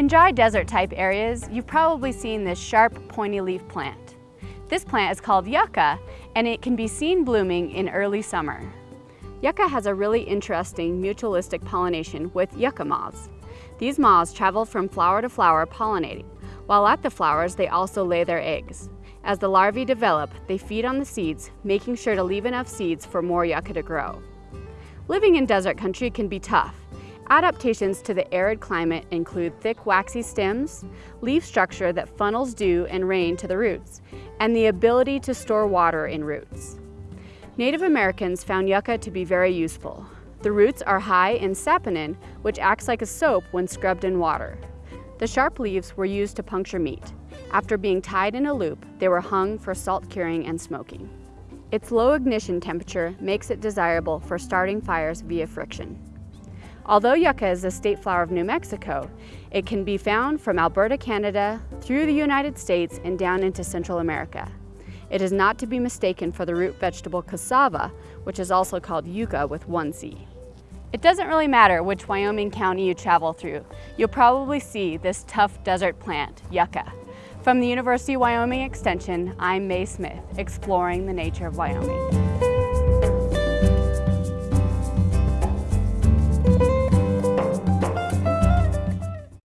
In dry desert type areas, you've probably seen this sharp pointy leaf plant. This plant is called yucca and it can be seen blooming in early summer. Yucca has a really interesting mutualistic pollination with yucca moths. These moths travel from flower to flower pollinating. While at the flowers, they also lay their eggs. As the larvae develop, they feed on the seeds, making sure to leave enough seeds for more yucca to grow. Living in desert country can be tough. Adaptations to the arid climate include thick waxy stems, leaf structure that funnels dew and rain to the roots, and the ability to store water in roots. Native Americans found yucca to be very useful. The roots are high in saponin, which acts like a soap when scrubbed in water. The sharp leaves were used to puncture meat. After being tied in a loop, they were hung for salt curing and smoking. Its low ignition temperature makes it desirable for starting fires via friction. Although yuca is a state flower of New Mexico, it can be found from Alberta, Canada, through the United States and down into Central America. It is not to be mistaken for the root vegetable cassava, which is also called yucca with one C. It doesn't really matter which Wyoming county you travel through. You'll probably see this tough desert plant, yucca. From the University of Wyoming Extension, I'm Mae Smith, exploring the nature of Wyoming.